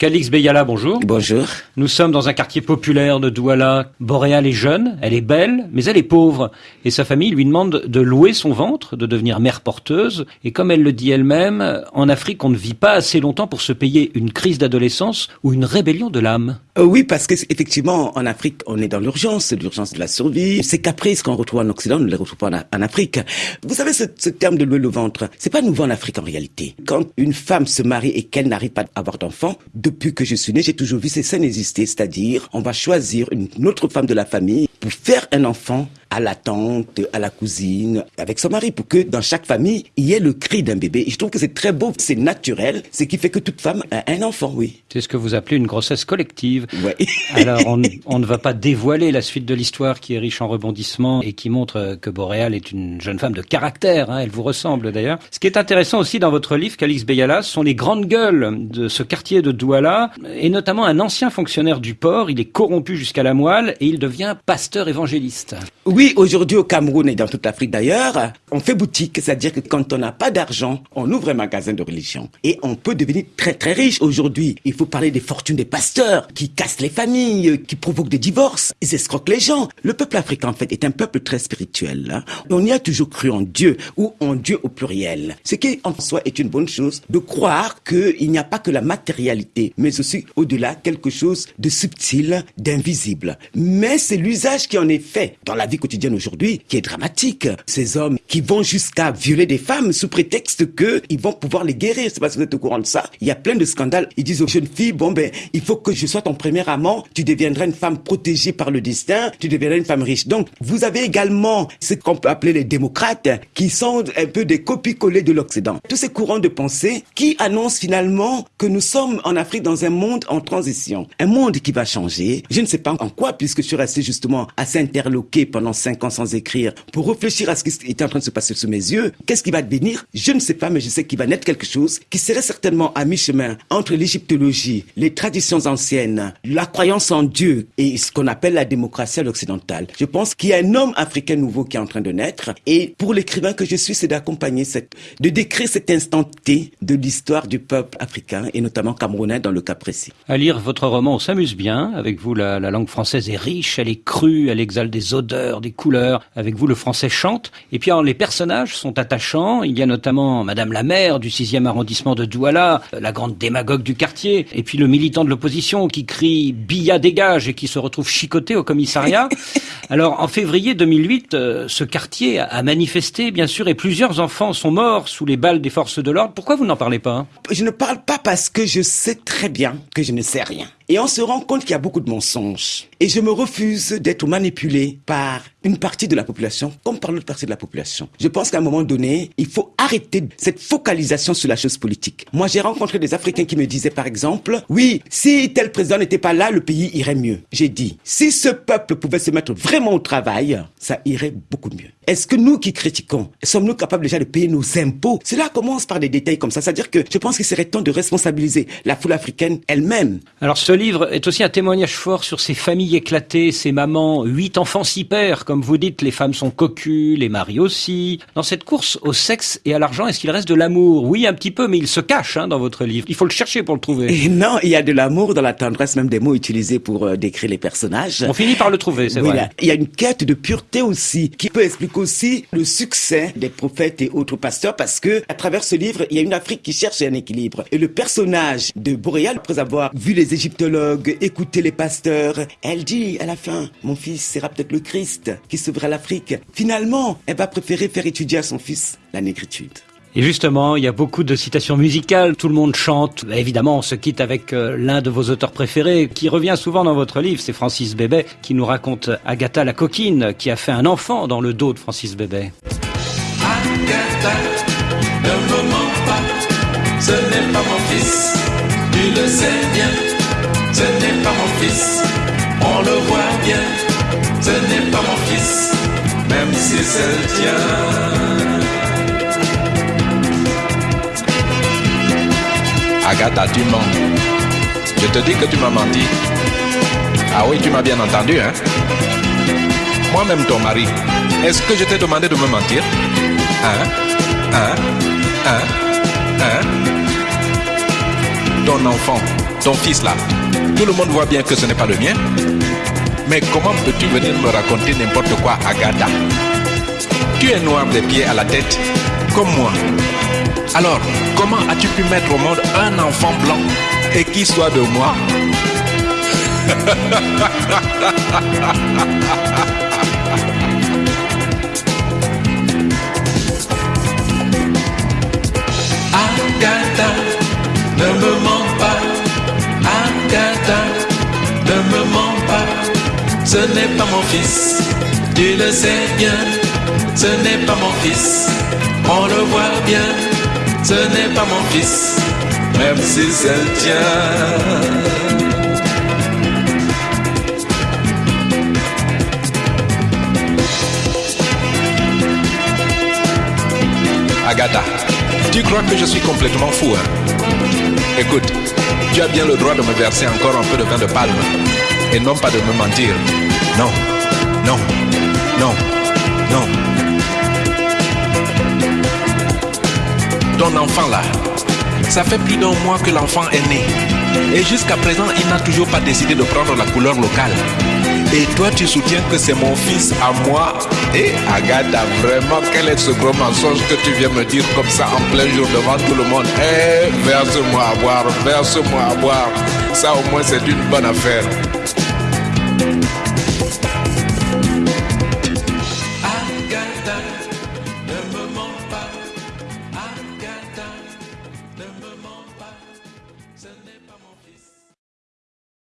Calix Beyala, bonjour. Bonjour. Nous sommes dans un quartier populaire de Douala. Boréal est jeune, elle est belle, mais elle est pauvre. Et sa famille lui demande de louer son ventre, de devenir mère porteuse. Et comme elle le dit elle-même, en Afrique, on ne vit pas assez longtemps pour se payer une crise d'adolescence ou une rébellion de l'âme. Euh, oui, parce que effectivement, en Afrique, on est dans l'urgence, l'urgence de la survie. Ces caprices qu'on retrouve en Occident, on ne les retrouve pas en, Afrique. Vous savez, ce, ce terme de louer le ventre, c'est pas nouveau en Afrique en réalité. Quand une femme se marie et qu'elle n'arrive pas à avoir d'enfant, depuis que je suis né, j'ai toujours vu ces scènes exister, c'est-à-dire on va choisir une autre femme de la famille pour faire un enfant à la tante, à la cousine, avec son mari, pour que dans chaque famille, il y ait le cri d'un bébé. Et je trouve que c'est très beau, c'est naturel, ce qui fait que toute femme a un enfant, oui. C'est ce que vous appelez une grossesse collective. Ouais. Alors, on, on, ne va pas dévoiler la suite de l'histoire qui est riche en rebondissements et qui montre que Boréal est une jeune femme de caractère. Hein, elle vous ressemble d'ailleurs. Ce qui est intéressant aussi dans votre livre, Calix Beyala, sont les grandes gueules de ce quartier de Douala, et notamment un ancien fonctionnaire du port. Il est corrompu jusqu'à la moelle et il devient pasteur évangéliste. Oui, aujourd'hui au Cameroun et dans toute l'Afrique d'ailleurs, on fait boutique, c'est-à-dire que quand on n'a pas d'argent, on ouvre un magasin de religion et on peut devenir très très riche. Aujourd'hui, il faut parler des fortunes des pasteurs qui cassent les familles, qui provoquent des divorces, ils escroquent les gens. Le peuple africain en fait est un peuple très spirituel. Hein. On y a toujours cru en Dieu ou en Dieu au pluriel. Ce qui en soi est une bonne chose de croire qu'il n'y a pas que la matérialité, mais aussi au-delà quelque chose de subtil, d'invisible. Mais c'est l'usage qui en est fait dans la vie quotidienne aujourd'hui qui est dramatique. Ces hommes qui vont jusqu'à violer des femmes sous prétexte que ils vont pouvoir les guérir. C'est parce que vous êtes au courant de ça. Il y a plein de scandales. Ils disent aux jeunes filles, bon ben, il faut que je sois ton premier amant. Tu deviendras une femme protégée par le destin. Tu deviendras une femme riche. Donc, vous avez également ce qu'on peut appeler les démocrates qui sont un peu des copies-collées de l'Occident. Tous ces courants de pensée qui annoncent finalement que nous sommes en Afrique dans un monde en transition. Un monde qui va changer. Je ne sais pas en quoi puisque je suis resté justement assez interloqué pendant cinq ans sans écrire pour réfléchir à ce qui était en train de se passer sous mes yeux. Qu'est-ce qui va devenir? Je ne sais pas, mais je sais qu'il va naître quelque chose qui serait certainement à mi-chemin entre l'égyptologie, les traditions anciennes, la croyance en Dieu et ce qu'on appelle la démocratie à l'occidentale. Je pense qu'il y a un homme africain nouveau qui est en train de naître et pour l'écrivain que je suis, c'est d'accompagner cette, de décrire cet instant T de l'histoire du peuple africain et notamment camerounais dans le cas précis. À lire votre roman, on s'amuse bien. Avec vous, la langue française est riche, elle est crue, elle exale des odeurs, des couleurs. Avec vous, le français chante. Et puis, alors, les personnages sont attachants. Il y a notamment Madame la maire du 6e arrondissement de Douala, la grande démagogue du quartier, et puis le militant de l'opposition qui crie Billa dégage et qui se retrouve chicoté au commissariat. Alors, en février 2008, euh, ce quartier a manifesté, bien sûr, et plusieurs enfants sont morts sous les balles des forces de l'ordre. Pourquoi vous n'en parlez pas? Je ne parle pas parce que je sais très bien que je ne sais rien. Et on se rend compte qu'il y a beaucoup de mensonges. Et je me refuse d'être manipulé par une partie de la population comme par l'autre partie de la population. Je pense qu'à un moment donné, il faut arrêter cette focalisation sur la chose politique. Moi, j'ai rencontré des Africains qui me disaient, par exemple, oui, si tel président n'était pas là, le pays irait mieux. J'ai dit, si ce peuple pouvait se mettre vraiment au travail, ça irait beaucoup mieux. Est-ce que nous qui critiquons, sommes-nous capables déjà de payer nos impôts? Cela commence par des détails comme ça. C'est-à-dire que je pense qu'il serait temps de responsabiliser la foule africaine elle-même. Alors ce livre est aussi un témoignage fort sur ces familles éclatées, ces mamans, huit enfants, six pères. Comme vous dites, les femmes sont cocues, les maris aussi. Dans cette course au sexe et à l'argent, est-ce qu'il reste de l'amour? Oui, un petit peu, mais il se cache hein, dans votre livre. Il faut le chercher pour le trouver. Et non, il y a de l'amour dans la tendresse, même des mots utilisés pour euh, décrire les personnages. On finit par le trouver, c'est Oui, vrai. là, Il y a une quête de pureté aussi qui peut expliquer aussi le succès des prophètes et autres pasteurs parce que à travers ce livre, il y a une Afrique qui cherche un équilibre. Et le personnage de Boréal, après avoir vu les égyptologues, écouté les pasteurs, elle dit à la fin, mon fils sera peut-être le Christ qui sauvera l'Afrique. Finalement, elle va préférer faire étudier à son fils la négritude. Et justement, il y a beaucoup de citations musicales, tout le monde chante. Évidemment, on se quitte avec euh, l'un de vos auteurs préférés, qui revient souvent dans votre livre, c'est Francis Bébé, qui nous raconte Agatha la coquine, qui a fait un enfant dans le dos de Francis Bébé. Agatha, ne me mens pas, ce n'est pas mon fils, tu le sais bien, ce n'est pas mon fils, on le voit bien, ce n'est pas mon fils, même si c'est le tien. Agatha, tu mens. Je te dis que tu m'as menti. Ah oui, tu m'as bien entendu, hein? Moi-même, ton mari, est-ce que je t'ai demandé de me mentir? Hein? Hein? Hein? Hein? Ton enfant, ton fils là, tout le monde voit bien que ce n'est pas le mien. Mais comment peux-tu venir me raconter n'importe quoi, Agatha Tu es noir des pieds à la tête, comme moi. Alors, comment as-tu pu mettre au monde un enfant blanc et qui soit de moi? Agatha, ne me mens pas. Agatha, ne me mens. Ce n'est pas mon fils, tu le sais bien. Ce n'est pas mon fils, on le voit bien. Ce n'est pas mon fils, même si c'est le tien. Agatha, tu crois que je suis complètement fou, hein? Écoute, tu as bien le droit de me verser encore un peu de vin de palme et non pas de me mentir. Non, non, non, non. Ton enfant là, ça fait plus d'un mois que l'enfant est né. Et jusqu'à présent, il n'a toujours pas décidé de prendre la couleur locale. Et toi, tu soutiens que c'est mon fils à moi Et Agatha, vraiment, quel est ce gros mensonge que tu viens me dire comme ça en plein jour devant tout le monde? Eh, verse-moi à boire, verse-moi à boire. Ça, au moins, c'est une bonne affaire.